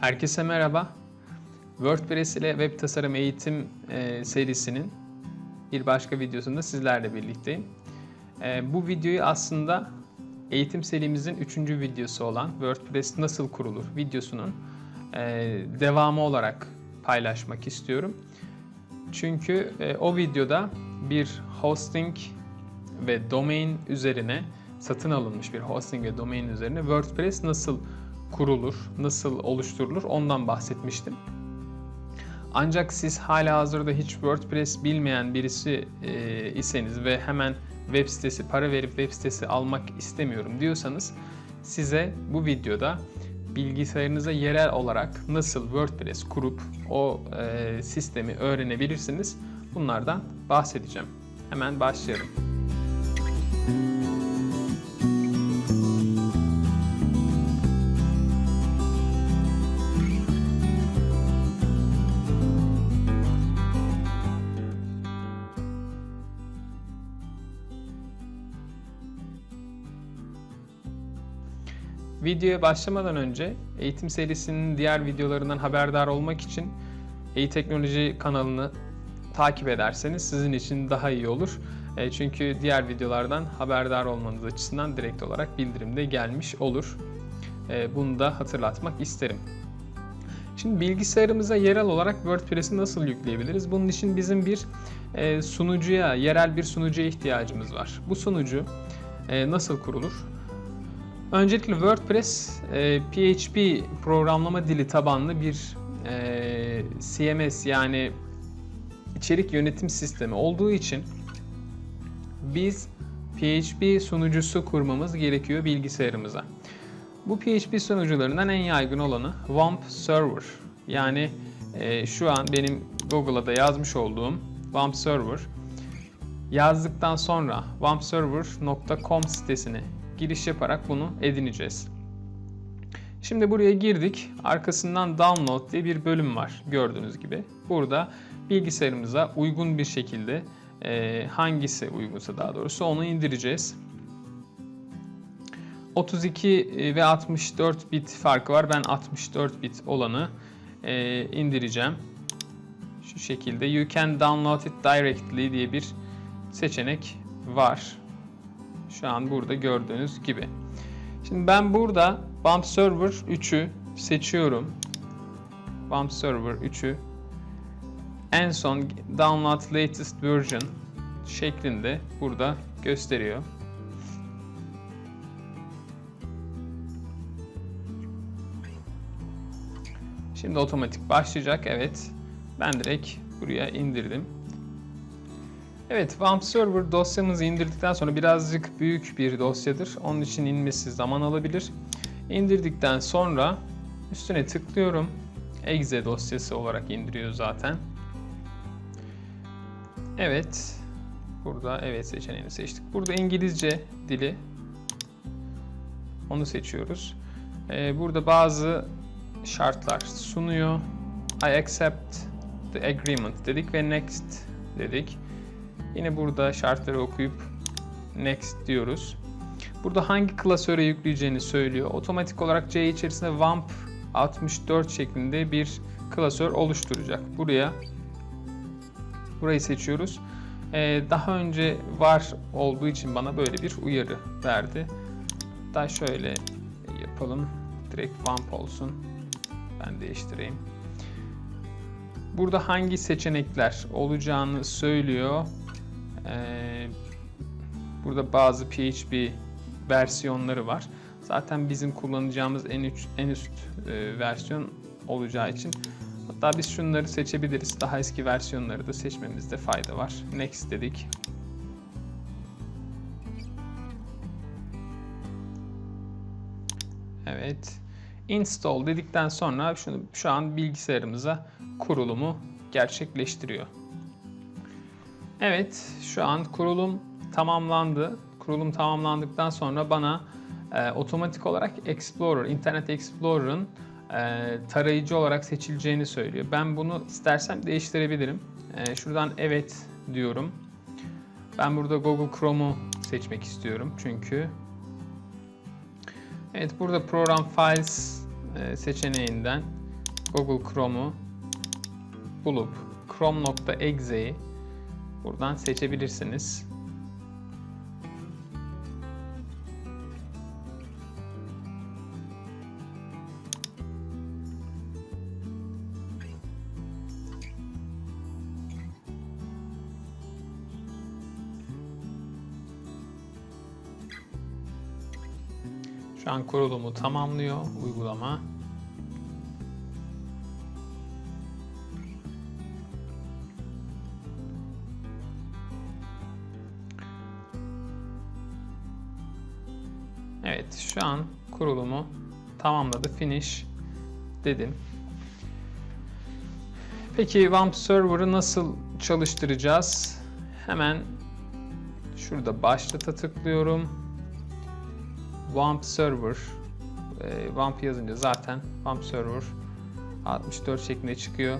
Herkese merhaba. WordPress ile web tasarım eğitim e, serisinin bir başka videosunda sizlerle birlikteyim. E, bu videoyu aslında eğitim serimizin üçüncü videosu olan WordPress nasıl kurulur videosunun e, devamı olarak paylaşmak istiyorum. Çünkü e, o videoda bir hosting ve domain üzerine satın alınmış bir hosting ve domain üzerine WordPress nasıl kurulur, nasıl oluşturulur ondan bahsetmiştim. Ancak siz hala hazırda hiç WordPress bilmeyen birisi e, iseniz ve hemen web sitesi, para verip web sitesi almak istemiyorum diyorsanız size bu videoda bilgisayarınıza yerel olarak nasıl WordPress kurup o e, sistemi öğrenebilirsiniz bunlardan bahsedeceğim. Hemen başlayalım. Videoya başlamadan önce eğitim serisinin diğer videolarından haberdar olmak için e-teknoloji kanalını takip ederseniz sizin için daha iyi olur. E, çünkü diğer videolardan haberdar olmanız açısından direkt olarak bildirimde gelmiş olur. E, bunu da hatırlatmak isterim. Şimdi bilgisayarımıza yerel olarak WordPress'i nasıl yükleyebiliriz? Bunun için bizim bir e, sunucuya, yerel bir sunucuya ihtiyacımız var. Bu sunucu nasıl kurulur? Öncelikle WordPress e, PHP programlama dili tabanlı bir e, CMS yani içerik yönetim sistemi olduğu için biz PHP sunucusu kurmamız gerekiyor bilgisayarımıza. Bu PHP sunucularından en yaygın olanı WAMP Server. Yani e, şu an benim Google'a da yazmış olduğum WAMP Server. Yazdıktan sonra wampserver.com sitesini giriş yaparak bunu edineceğiz. Şimdi buraya girdik. Arkasından download diye bir bölüm var gördüğünüz gibi. Burada bilgisayarımıza uygun bir şekilde e, hangisi uygunsa daha doğrusu onu indireceğiz. 32 ve 64 bit farkı var. Ben 64 bit olanı e, indireceğim. Şu şekilde you can download it directly diye bir seçenek var. Şu an burada gördüğünüz gibi. Şimdi ben burada Bump Server 3'ü seçiyorum. Bump Server 3'ü en son Download Latest Version şeklinde burada gösteriyor. Şimdi otomatik başlayacak. Evet. Ben direkt buraya indirdim. Evet, WAMP Server dosyamızı indirdikten sonra birazcık büyük bir dosyadır. Onun için inmesi zaman alabilir. İndirdikten sonra üstüne tıklıyorum. Exe dosyası olarak indiriyor zaten. Evet. Burada evet seçeneğini seçtik. Burada İngilizce dili. Onu seçiyoruz. Ee, burada bazı şartlar sunuyor. I accept the agreement dedik ve next dedik. Yine burada şartları okuyup next diyoruz. Burada hangi klasöre yükleyeceğini söylüyor. Otomatik olarak C içerisinde WAMP 64 şeklinde bir klasör oluşturacak. Buraya burayı seçiyoruz. Ee, daha önce var olduğu için bana böyle bir uyarı verdi. Daha şöyle yapalım. Direkt WAMP olsun. Ben değiştireyim. Burada hangi seçenekler olacağını söylüyor. Ee, burada bazı PHP versiyonları var. Zaten bizim kullanacağımız en, üç, en üst e, versiyon olacağı için hatta biz şunları seçebiliriz. Daha eski versiyonları da seçmemizde fayda var. Next dedik. Evet. Install dedikten sonra şunu şu an bilgisayarımıza kurulumu gerçekleştiriyor. Evet, şu an kurulum tamamlandı. Kurulum tamamlandıktan sonra bana e, otomatik olarak Explorer, Internet Explorer'ın e, tarayıcı olarak seçileceğini söylüyor. Ben bunu istersem değiştirebilirim. E, şuradan evet diyorum. Ben burada Google Chrome'u seçmek istiyorum çünkü. Evet, burada Program Files e, seçeneğinden Google Chrome'u bulup chrome.exe'yi buradan seçebilirsiniz. Şu an kurulumu tamamlıyor uygulama. Şu an kurulumu tamamladı. Finish dedim. Peki WAMP Server'ı nasıl çalıştıracağız? Hemen şurada başlata tıklıyorum. WAMP Server e, WAMP yazınca zaten WAMP Server 64 şeklinde çıkıyor.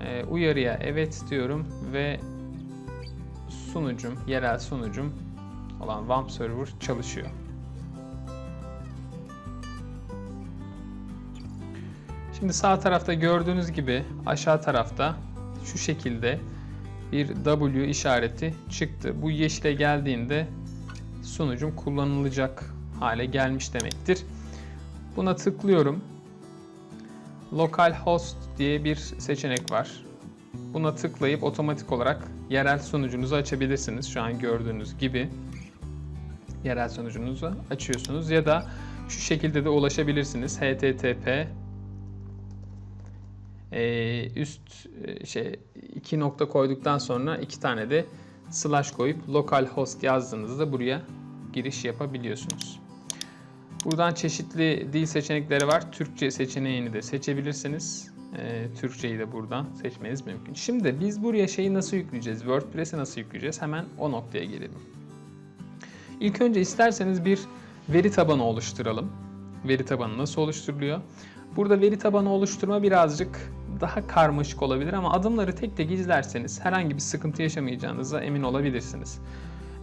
E, uyarıya evet diyorum ve sunucum, yerel sunucum olan WAMP Server çalışıyor. Şimdi sağ tarafta gördüğünüz gibi aşağı tarafta şu şekilde bir W işareti çıktı. Bu yeşile geldiğinde sunucum kullanılacak hale gelmiş demektir. Buna tıklıyorum. Localhost diye bir seçenek var. Buna tıklayıp otomatik olarak yerel sunucunuzu açabilirsiniz. Şu an gördüğünüz gibi yerel sunucunuzu açıyorsunuz ya da şu şekilde de ulaşabilirsiniz. http ee, üst e, şey iki nokta koyduktan sonra iki tane de slash koyup localhost yazdığınızda buraya giriş yapabiliyorsunuz. Buradan çeşitli dil seçenekleri var. Türkçe seçeneğini de seçebilirsiniz. Ee, Türkçeyi de buradan seçmeniz mümkün. Şimdi biz buraya şeyi nasıl yükleyeceğiz? WordPress'i nasıl yükleyeceğiz? Hemen o noktaya gelelim. İlk önce isterseniz bir veri tabanı oluşturalım. Veri tabanı nasıl oluşturuluyor? Burada veri tabanı oluşturma birazcık daha karmaşık olabilir ama adımları tek tek izlerseniz herhangi bir sıkıntı yaşamayacağınıza emin olabilirsiniz.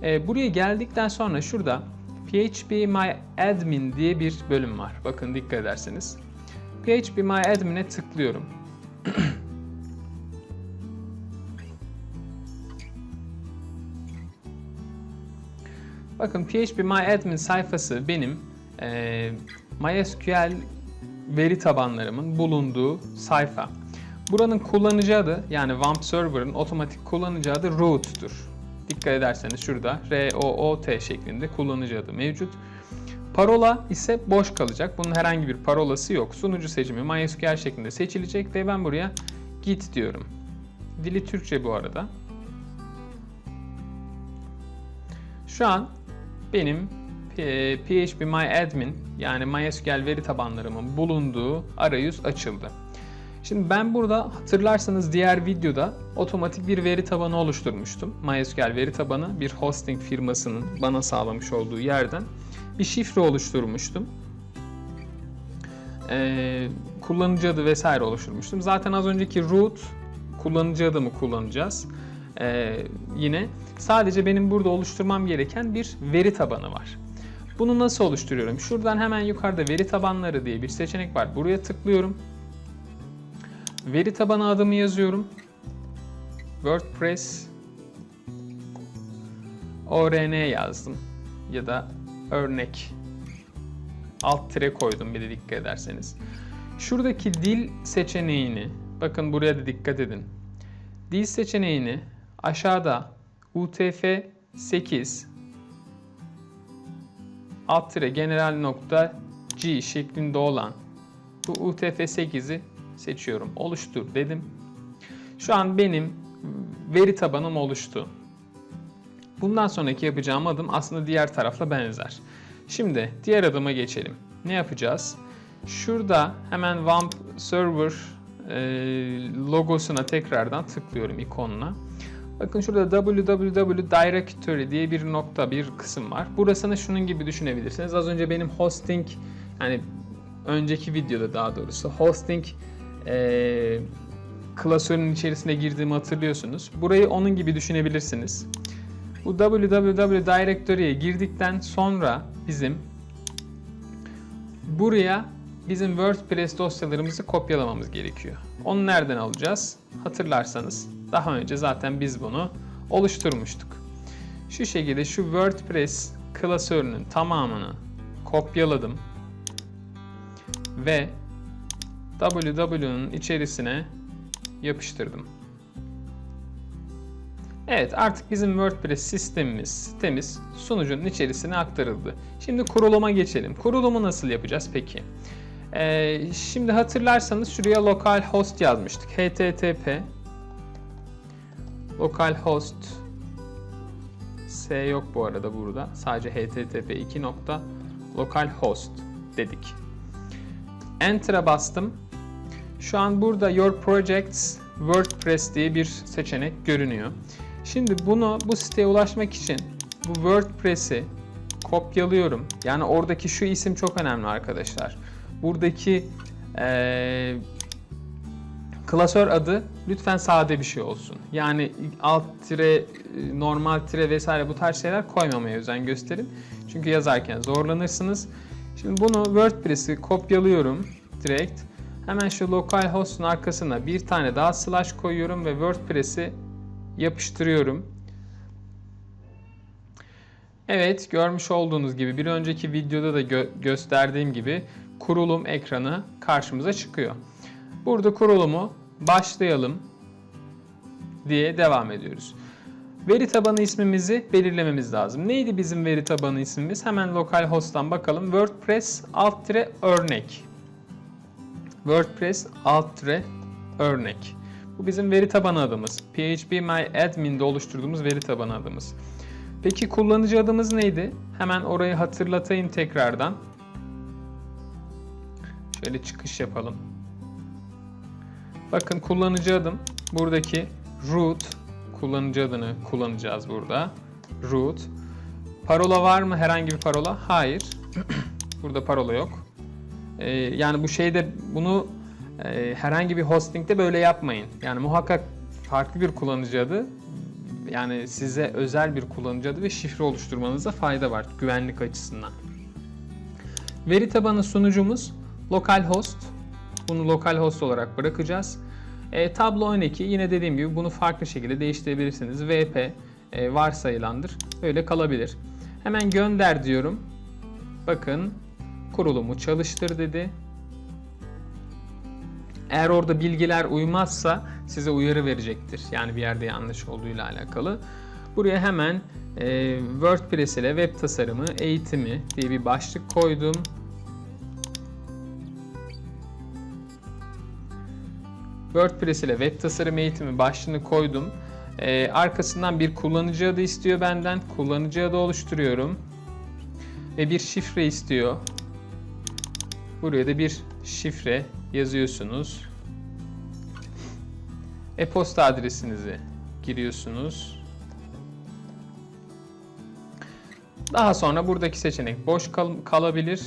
Ee, buraya geldikten sonra şurada PHP My Admin diye bir bölüm var. Bakın dikkat ederseniz. PHP My Admin'e tıklıyorum. Bakın PHP My Admin sayfası benim e, MySQL veri tabanlarımın bulunduğu sayfa. Buranın kullanıcı adı yani WAMP Server'ın otomatik kullanıcı adı root'tur. Dikkat ederseniz şurada R-O-O-T şeklinde kullanıcı adı mevcut. Parola ise boş kalacak. Bunun herhangi bir parolası yok. Sunucu seçimi MySQL şeklinde seçilecek ve ben buraya git diyorum. Dili Türkçe bu arada. Şu an benim PHP My Admin yani MySQL veri tabanlarımın bulunduğu arayüz açıldı. Şimdi ben burada hatırlarsanız diğer videoda otomatik bir veri tabanı oluşturmuştum. MySQL veri tabanı bir hosting firmasının bana sağlamış olduğu yerden bir şifre oluşturmuştum. Ee, kullanıcı adı vesaire oluşturmuştum. Zaten az önceki root kullanıcı adımı kullanacağız. Ee, yine sadece benim burada oluşturmam gereken bir veri tabanı var. Bunu nasıl oluşturuyorum? Şuradan hemen yukarıda veri tabanları diye bir seçenek var. Buraya tıklıyorum. Veri tabanı adımı yazıyorum. WordPress ORN yazdım. Ya da örnek alt tire koydum bir de dikkat ederseniz. Şuradaki dil seçeneğini bakın buraya da dikkat edin. Dil seçeneğini aşağıda UTF-8 alt tire general nokta G şeklinde olan bu UTF-8'i seçiyorum. Oluştur dedim. Şu an benim veri tabanım oluştu. Bundan sonraki yapacağım adım aslında diğer tarafla benzer. Şimdi diğer adıma geçelim. Ne yapacağız? Şurada hemen WAMP Server e, logosuna tekrardan tıklıyorum ikonuna. Bakın şurada www directory diye bir nokta, bir kısım var. Burasını şunun gibi düşünebilirsiniz. Az önce benim hosting, yani önceki videoda daha doğrusu hosting e, klasörün içerisine girdiğimi hatırlıyorsunuz. Burayı onun gibi düşünebilirsiniz. Bu www directory'ye girdikten sonra bizim buraya bizim WordPress dosyalarımızı kopyalamamız gerekiyor. Onu nereden alacağız? Hatırlarsanız daha önce zaten biz bunu oluşturmuştuk. Şu şekilde şu WordPress klasörünün tamamını kopyaladım ve www'nun içerisine yapıştırdım. Evet artık bizim WordPress sistemimiz, sitemiz sunucunun içerisine aktarıldı. Şimdi kuruluma geçelim. Kurulumu nasıl yapacağız peki? Ee, şimdi hatırlarsanız şuraya localhost yazmıştık. http localhost s yok bu arada burada. Sadece http 2. localhost dedik. Enter'a bastım. Şu an burada Your Projects WordPress diye bir seçenek görünüyor. Şimdi bunu bu siteye ulaşmak için bu WordPress'i kopyalıyorum. Yani oradaki şu isim çok önemli arkadaşlar. Buradaki ee, klasör adı lütfen sade bir şey olsun. Yani alt tire, normal tire vesaire bu tarz şeyler koymamaya özen gösterin. Çünkü yazarken zorlanırsınız. Şimdi bunu WordPress'i kopyalıyorum direkt. Hemen şu localhost'un arkasına bir tane daha slash koyuyorum ve WordPress'i yapıştırıyorum. Evet, görmüş olduğunuz gibi bir önceki videoda da gö gösterdiğim gibi kurulum ekranı karşımıza çıkıyor. Burada kurulumu başlayalım diye devam ediyoruz. Veri tabanı ismimizi belirlememiz lazım. Neydi bizim veri tabanı ismimiz? Hemen localhost'tan bakalım. WordPress alt örnek. WordPress alt örnek. Bu bizim veri tabanı adımız. phpMyAdmin'de oluşturduğumuz veri tabanı adımız. Peki kullanıcı adımız neydi? Hemen orayı hatırlatayım tekrardan. Şöyle çıkış yapalım. Bakın kullanıcı adım buradaki root kullanıcı adını kullanacağız burada. Root. Parola var mı? Herhangi bir parola? Hayır. burada parola yok. Ee, yani bu şeyde bunu e, herhangi bir hostingde böyle yapmayın. Yani muhakkak farklı bir kullanıcı adı yani size özel bir kullanıcı adı ve şifre oluşturmanıza fayda var güvenlik açısından. Veri tabanı sunucumuz localhost. Bunu localhost olarak bırakacağız. E, tablo 12 yine dediğim gibi bunu farklı şekilde değiştirebilirsiniz. VP e, varsayılandır. Öyle kalabilir. Hemen gönder diyorum. Bakın kurulumu çalıştır dedi. Eğer orada bilgiler uymazsa size uyarı verecektir. Yani bir yerde yanlış olduğuyla alakalı. Buraya hemen e, WordPress ile web tasarımı eğitimi diye bir başlık koydum. WordPress ile web tasarım eğitimi başlığını koydum. Ee, arkasından bir kullanıcı adı istiyor benden. Kullanıcı adı oluşturuyorum. Ve bir şifre istiyor. Buraya da bir şifre yazıyorsunuz. E-posta adresinizi giriyorsunuz. Daha sonra buradaki seçenek boş kal kalabilir.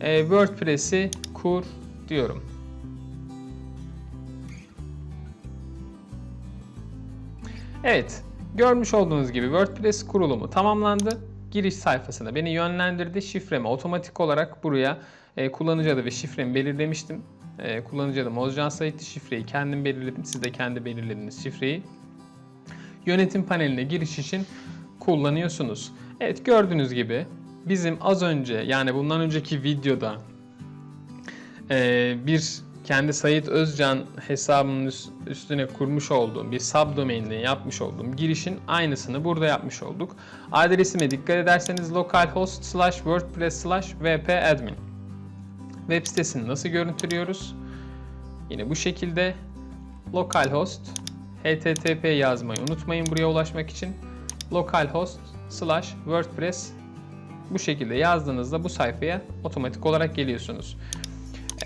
E, WordPress'i kur diyorum. Evet, görmüş olduğunuz gibi WordPress kurulumu tamamlandı. Giriş sayfasına beni yönlendirdi. Şifremi otomatik olarak buraya e, kullanıcı adı ve şifremi belirlemiştim. E, kullanıcı adım Ozcan Sait'ti. Şifreyi kendim belirledim. Siz de kendi belirlediğiniz şifreyi yönetim paneline giriş için kullanıyorsunuz. Evet gördüğünüz gibi bizim az önce yani bundan önceki videoda e, bir kendi Sayit Özcan hesabının üstüne kurmuş olduğum bir subdomain'le yapmış olduğum girişin aynısını burada yapmış olduk. Adresime dikkat ederseniz localhost slash wordpress slash vpadmin. Web sitesini nasıl görüntülüyoruz? Yine bu şekilde localhost http yazmayı unutmayın buraya ulaşmak için. localhost slash wordpress bu şekilde yazdığınızda bu sayfaya otomatik olarak geliyorsunuz.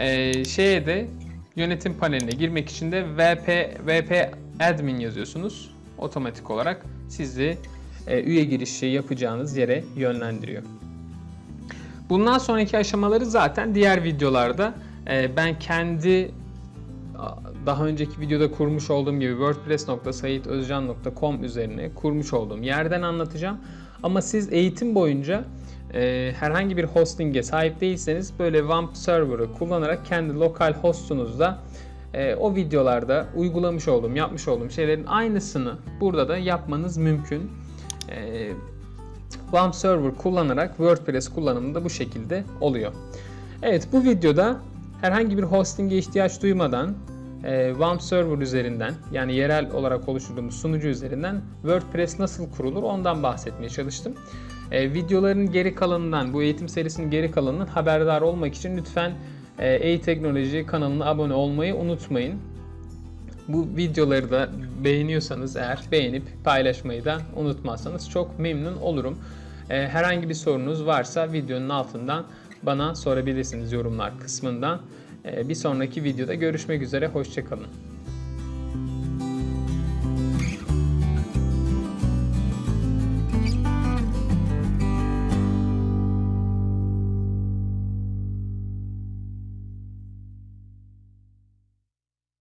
Ee, şeye de yönetim paneline girmek için de vp vp admin yazıyorsunuz. Otomatik olarak sizi e, üye girişi yapacağınız yere yönlendiriyor. Bundan sonraki aşamaları zaten diğer videolarda e, ben kendi daha önceki videoda kurmuş olduğum gibi wordpress.saitozcan.com üzerine kurmuş olduğum yerden anlatacağım. Ama siz eğitim boyunca e, herhangi bir hosting'e sahip değilseniz böyle WAMP server'ı kullanarak kendi lokal hostunuzda e, o videolarda uygulamış olduğum, yapmış olduğum şeylerin aynısını burada da yapmanız mümkün. E, WAMP server kullanarak WordPress kullanımı da bu şekilde oluyor. Evet bu videoda herhangi bir hosting'e ihtiyaç duymadan e, server üzerinden yani yerel olarak oluşturduğumuz sunucu üzerinden WordPress nasıl kurulur ondan bahsetmeye çalıştım. E, videoların geri kalanından, bu eğitim serisinin geri kalanından haberdar olmak için lütfen e-teknoloji kanalına abone olmayı unutmayın. Bu videoları da beğeniyorsanız eğer beğenip paylaşmayı da unutmazsanız çok memnun olurum. E, herhangi bir sorunuz varsa videonun altından bana sorabilirsiniz yorumlar kısmından. E, bir sonraki videoda görüşmek üzere, hoşçakalın.